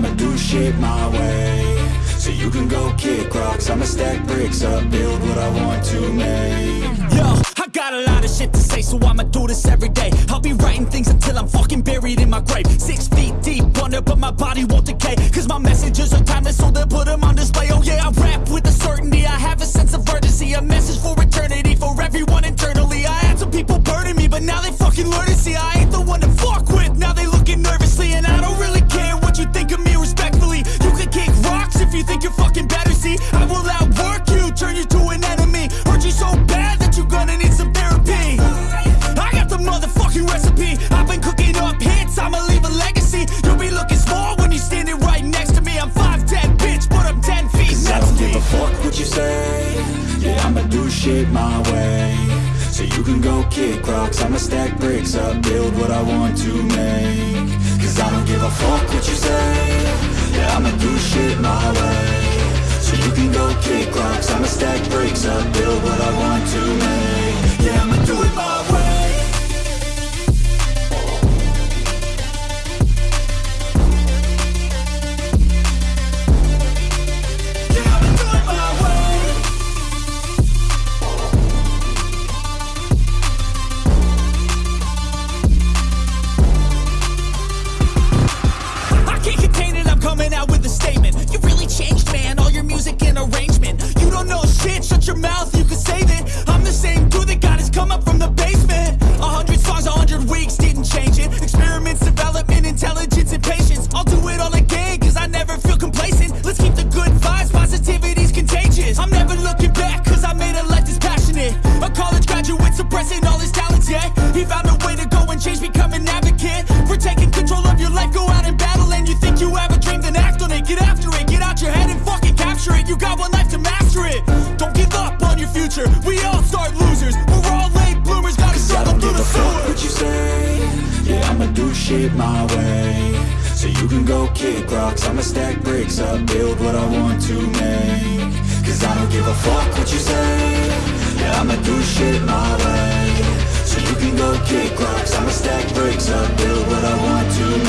I'ma do shit my way So you can go kick rocks I'ma stack bricks up, build what I want to make Yo, I got a lot of shit to say, so I'ma do this every day. I'll be writing things until I'm fucking buried in my grave. Six feet deep under, but my body won't decay. Cause my messages are timeless, so they'll put them on display. Oh yeah, I rap with a certainty. I have a sense of urgency, a message for eternity, for shit my way. So you can go kick rocks I'ma stack bricks up, build what I want to make. Cause I don't give a fuck what you say. Yeah, I'ma do shit my way. So you can go kick rocks I'ma stack bricks up, don't know shit, shut your mouth, you can save it. I'm the same dude that got his come up from the basement. A hundred songs, a hundred weeks, do shit my way. So you can go kick rocks. I'ma stack bricks up, build what I want to make. Cause I don't give a fuck what you say. Yeah, I'ma do shit my way. So you can go kick rocks. I'ma stack bricks up, build what I want to